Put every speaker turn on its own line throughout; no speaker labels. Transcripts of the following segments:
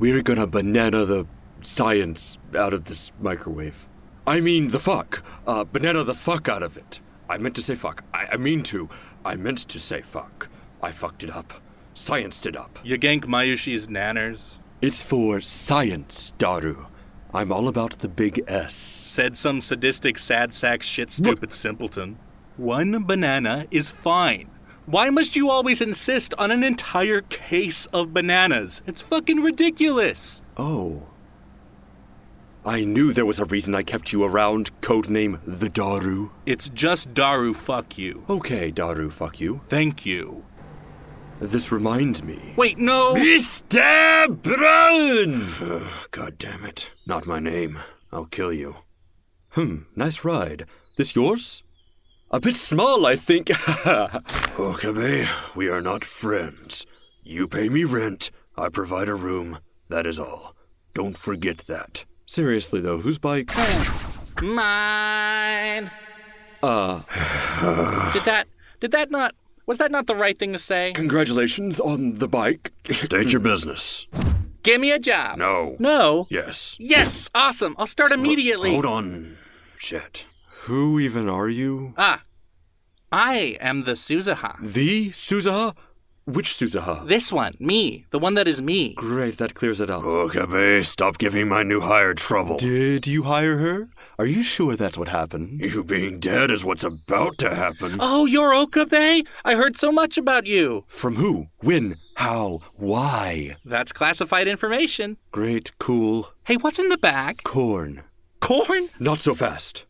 We're gonna banana the science out of this microwave. I mean the fuck. Uh, banana the fuck out of it. I meant to say fuck. I, I mean to. I meant to say fuck. I fucked it up. Scienced it up.
You gank Mayushii's nanners.
It's for science, Daru. I'm all about the big S.
Said some sadistic sad sack shit stupid simpleton. One banana is fine. Why must you always insist on an entire case of bananas? It's fucking ridiculous.
Oh. I knew there was a reason I kept you around, codename the Daru.
It's just Daru fuck you.
Okay, Daru, fuck you.
Thank you.
This reminds me.
Wait, no!
Mr. Braun! God damn it. Not my name. I'll kill you. Hmm, nice ride. This yours? A bit small, I think. Okabe, we are not friends. You pay me rent, I provide a room. That is all. Don't forget that. Seriously, though, whose bike?
Mine.
Uh,
Did that? Did that not? Was that not the right thing to say?
congratulations on the bike. State your business.
Give me a job.
No.
No.
Yes.
Yes. Awesome. I'll start immediately.
Hold on. Shit. Who even are you?
Ah. I am the Suzuha.
The Suzuha? Which Suzuha?
This one, me, the one that is me.
Great, that clears it up. Okabe, stop giving my new hire trouble. Did you hire her? Are you sure that's what happened? You being dead is what's about to happen.
Oh, you're Okabe? I heard so much about you.
From who? When? How? Why?
That's classified information.
Great, cool.
Hey, what's in the bag?
Corn.
Corn?
Not so fast.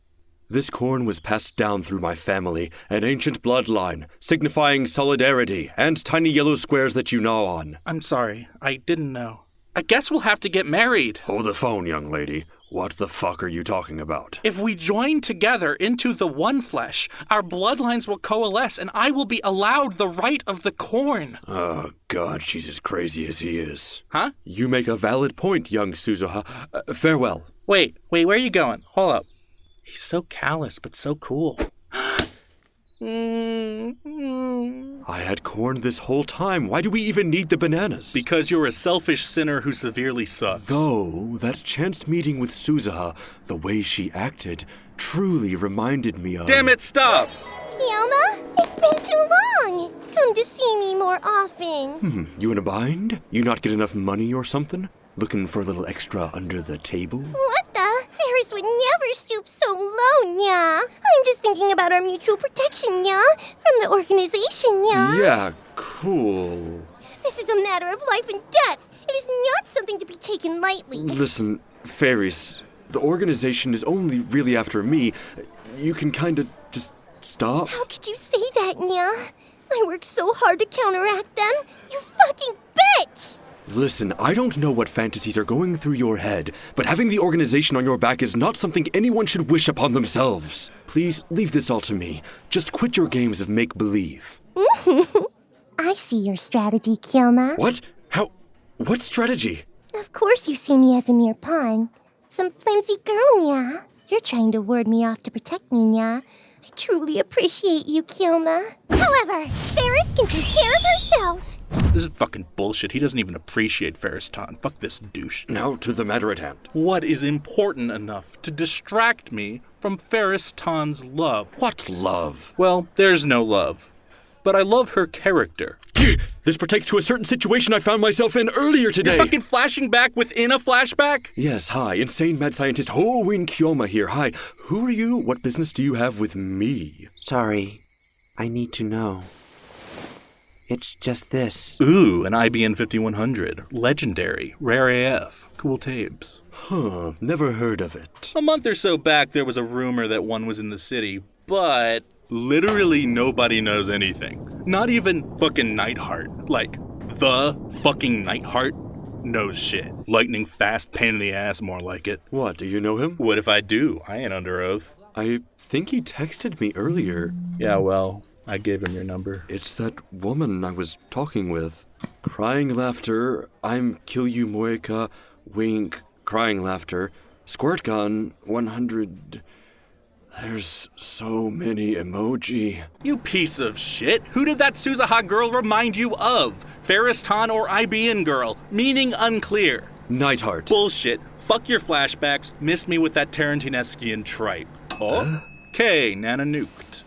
This corn was passed down through my family, an ancient bloodline, signifying solidarity and tiny yellow squares that you gnaw on.
I'm sorry. I didn't know. I guess we'll have to get married.
Hold the phone, young lady. What the fuck are you talking about?
If we join together into the one flesh, our bloodlines will coalesce and I will be allowed the right of the corn.
Oh, God, she's as crazy as he is.
Huh?
You make a valid point, young Suzuha. Uh, farewell.
Wait, wait, where are you going? Hold up. He's so callous, but so cool.
I had corn this whole time. Why do we even need the bananas?
Because you're a selfish sinner who severely sucks.
Though, that chance meeting with Suzuha, the way she acted, truly reminded me of.
Damn it, stop!
Kyoma, it's been too long. Come to see me more often.
Hmm, you in a bind? You not get enough money or something? Looking for a little extra under the table?
What Would never stoop so low, Nya. I'm just thinking about our mutual protection, Nya. From the organization, Nya.
Yeah, cool.
This is a matter of life and death. It is not something to be taken lightly.
Listen, fairies, the organization is only really after me. You can kinda just stop.
How could you say that, Nya? I worked so hard to counteract them. You fucking bitch!
Listen, I don't know what fantasies are going through your head, but having the organization on your back is not something anyone should wish upon themselves. Please leave this all to me. Just quit your games of make believe.
I see your strategy, Kyoma.
What? How? What strategy?
Of course you see me as a mere pawn. Some flimsy girl, Nya. You're trying to ward me off to protect me, Nya. I truly appreciate you, Kyoma. However, Ferris can take care of herself.
This is fucking bullshit. He doesn't even appreciate Ferris Ton. Fuck this douche.
Now to the matter at hand.
What is important enough to distract me from Ferris Ton's love?
What love?
Well, there's no love. But I love her character.
This pertains to a certain situation I found myself in earlier today.
Fucking flashing back within a flashback?
Yes, hi, insane mad scientist Hoin Kyoma here. Hi, who are you? What business do you have with me?
Sorry. I need to know. It's just this.
Ooh, an IBN 5100. Legendary. Rare AF. Cool tapes.
Huh, never heard of it.
A month or so back, there was a rumor that one was in the city, but literally nobody knows anything. Not even fucking Nightheart. Like, the fucking Nightheart knows shit. Lightning fast, pain in the ass, more like it.
What, do you know him?
What if I do? I ain't under oath.
I think he texted me earlier.
Yeah, well, I gave him your number.
It's that woman I was talking with. Crying laughter, I'm kill you Moeka, wink, crying laughter, squirt gun, 100. There's so many emoji.
You piece of shit! Who did that Suzuha girl remind you of? Ferris Tan or IBN girl? Meaning unclear.
Nightheart.
Bullshit. Fuck your flashbacks. Miss me with that Tarantinesquian tripe. Oh? Okay, Nana nuked.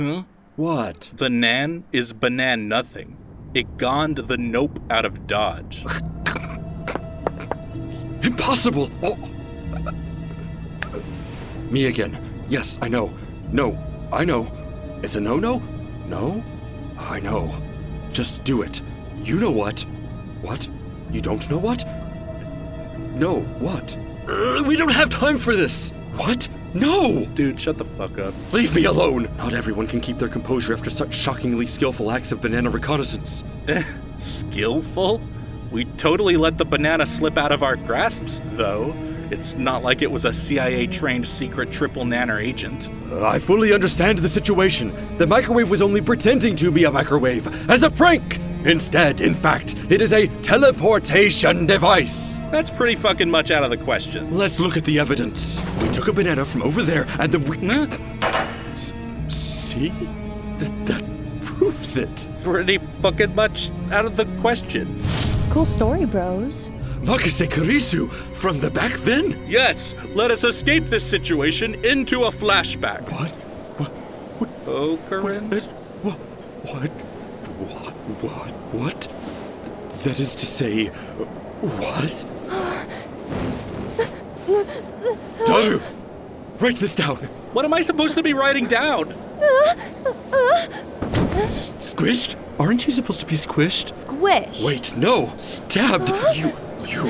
Huh?
What?
The Nan is banan nothing. It gonned the nope out of Dodge.
Impossible! Oh. Me again. Yes, I know. No, I know. It's a no no? No? I know. Just do it. You know what? What? You don't know what? No, what? Uh, we don't have time for this! What? No!
Dude, shut the fuck up.
Leave me alone! Not everyone can keep their composure after such shockingly skillful acts of banana reconnaissance.
Skillful? We totally let the banana slip out of our grasps, though. It's not like it was a CIA trained secret triple nanner agent.
Uh, I fully understand the situation. The microwave was only pretending to be a microwave as a prank! Instead, in fact, it is a teleportation device!
That's pretty fucking much out of the question.
Let's look at the evidence. We took a banana from over there and then we.
Huh?
S- see? Th- that proves it.
Pretty fucking much out of the question.
Cool story, bros.
Makise Kurisu from the back then?
Yes, let us escape this situation into a flashback.
What? What? What?
Oh, Corinne?
What? What? What? What? What? What? That is to say, what? Daru! Write this down.
What am I supposed to be writing down?
S- squished? Aren't you supposed to be squished?
Squish.
Wait, no! Stabbed! You. You.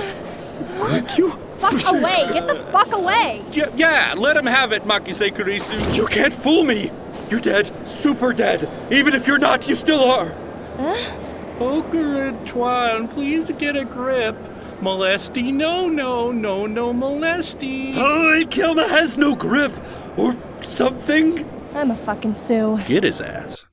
Weren't you?
Fuck away. Get the fuck away.
Yeah, yeah let him have it, Makise Kurisu.
You can't fool me! You're dead. Super dead. Even if you're not, you still are.
Oh, Corinne Twan, please get a grip. Molesty, no, no, no, no, molesty.
Oh, Kilma has no grip! Or something?
I'm a fucking Sue.
Get his ass.